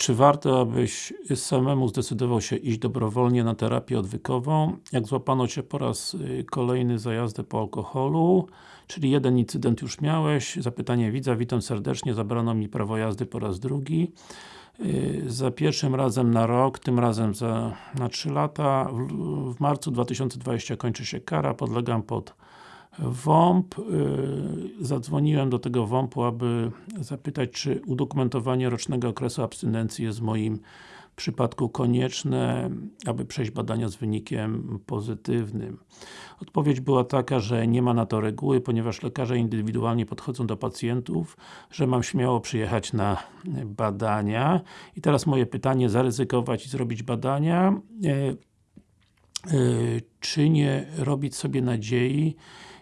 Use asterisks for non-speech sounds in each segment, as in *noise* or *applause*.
Czy warto, abyś samemu zdecydował się iść dobrowolnie na terapię odwykową? Jak złapano Cię po raz y, kolejny za jazdę po alkoholu? Czyli jeden incydent już miałeś, zapytanie widza, witam serdecznie, zabrano mi prawo jazdy po raz drugi. Y, za pierwszym razem na rok, tym razem za, na 3 lata. W, w marcu 2020 kończy się kara, podlegam pod WOMP. Y, zadzwoniłem do tego WOMP-u, aby zapytać, czy udokumentowanie rocznego okresu abstynencji jest w moim przypadku konieczne, aby przejść badania z wynikiem pozytywnym. Odpowiedź była taka, że nie ma na to reguły, ponieważ lekarze indywidualnie podchodzą do pacjentów, że mam śmiało przyjechać na badania. I teraz moje pytanie, zaryzykować i zrobić badania, e, e, czy nie robić sobie nadziei,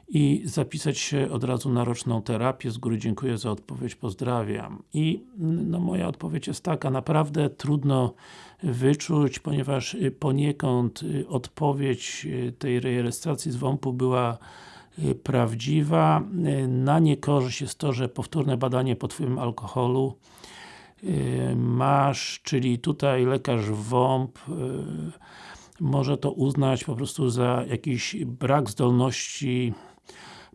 i zapisać się od razu na roczną terapię. Z góry dziękuję za odpowiedź, pozdrawiam. I no, moja odpowiedź jest taka, naprawdę trudno wyczuć, ponieważ y, poniekąd y, odpowiedź y, tej rejestracji z WOMP-u była prawdziwa. Na niekorzyść jest to, że powtórne badanie pod wpływem alkoholu masz, czyli tutaj lekarz WOMP może to uznać po prostu za jakiś brak zdolności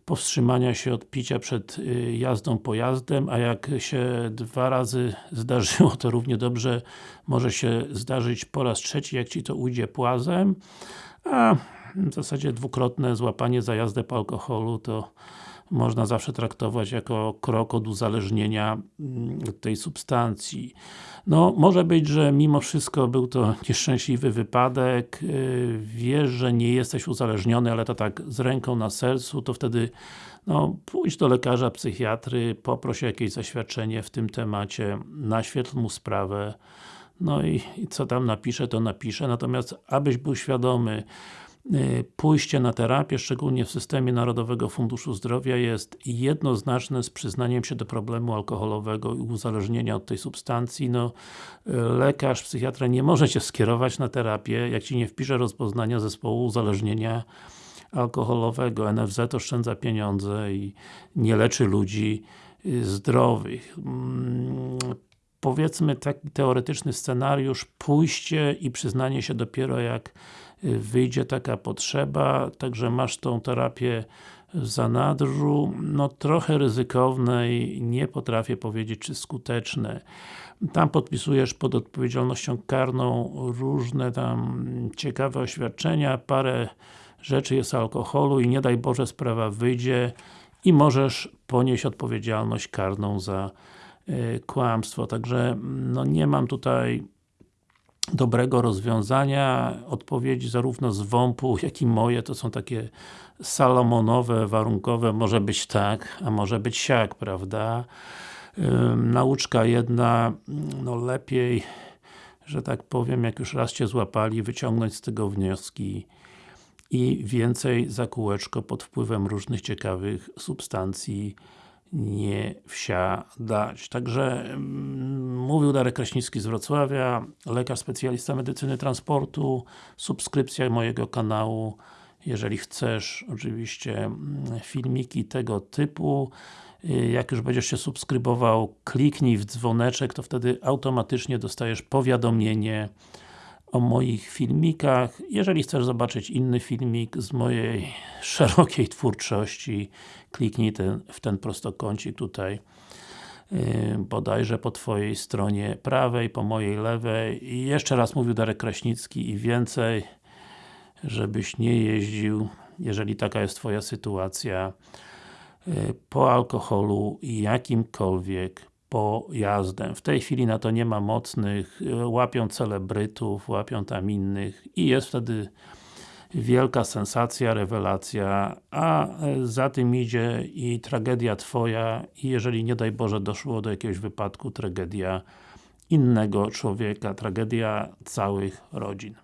powstrzymania się od picia przed y, jazdą pojazdem, a jak się dwa razy *laughs* zdarzyło, to równie dobrze może się zdarzyć po raz trzeci, jak Ci to ujdzie płazem, a w zasadzie dwukrotne złapanie za jazdę po alkoholu to można zawsze traktować jako krok od uzależnienia mm, tej substancji. No, może być, że mimo wszystko był to *laughs* nieszczęśliwy wypadek, y, wiesz, że nie jesteś uzależniony, ale to tak z ręką na sercu, to wtedy no, pójdź do lekarza, psychiatry, poproś o jakieś zaświadczenie w tym temacie, naświetl mu sprawę, no i, i co tam napisze, to napisze, natomiast abyś był świadomy, pójście na terapię, szczególnie w systemie Narodowego Funduszu Zdrowia jest jednoznaczne z przyznaniem się do problemu alkoholowego i uzależnienia od tej substancji. No, lekarz, psychiatra nie może Cię skierować na terapię, jak Ci nie wpisze rozpoznania zespołu uzależnienia alkoholowego. NFZ oszczędza pieniądze i nie leczy ludzi y, zdrowych. Mm, powiedzmy taki teoretyczny scenariusz, pójście i przyznanie się dopiero jak wyjdzie taka potrzeba, także masz tą terapię w zanadrzu, no trochę ryzykowne i nie potrafię powiedzieć, czy skuteczne. Tam podpisujesz pod odpowiedzialnością karną różne tam ciekawe oświadczenia, parę rzeczy jest alkoholu i nie daj Boże sprawa wyjdzie i możesz ponieść odpowiedzialność karną za y, kłamstwo. Także no nie mam tutaj dobrego rozwiązania. Odpowiedzi zarówno z WOMP-u, jak i moje to są takie salomonowe, warunkowe, może być tak, a może być siak, prawda? nauczka jedna, no lepiej, że tak powiem, jak już raz Cię złapali, wyciągnąć z tego wnioski i więcej za kółeczko pod wpływem różnych ciekawych substancji nie wsiadać. Także mówił Darek Kraśnicki z Wrocławia, lekarz specjalista medycyny transportu, subskrypcja mojego kanału, jeżeli chcesz oczywiście mm, filmiki tego typu. Y, jak już będziesz się subskrybował, kliknij w dzwoneczek, to wtedy automatycznie dostajesz powiadomienie o moich filmikach. Jeżeli chcesz zobaczyć inny filmik z mojej *laughs* szerokiej twórczości, kliknij ten, w ten prostokącik tutaj bodajże po Twojej stronie prawej, po mojej lewej i jeszcze raz mówił Darek Kraśnicki i więcej, żebyś nie jeździł, jeżeli taka jest Twoja sytuacja, yy, po alkoholu jakimkolwiek pojazdem. W tej chwili na to nie ma mocnych, łapią celebrytów, łapią tam innych i jest wtedy wielka sensacja, rewelacja, a za tym idzie i tragedia Twoja i jeżeli nie daj Boże doszło do jakiegoś wypadku, tragedia innego człowieka, tragedia całych rodzin.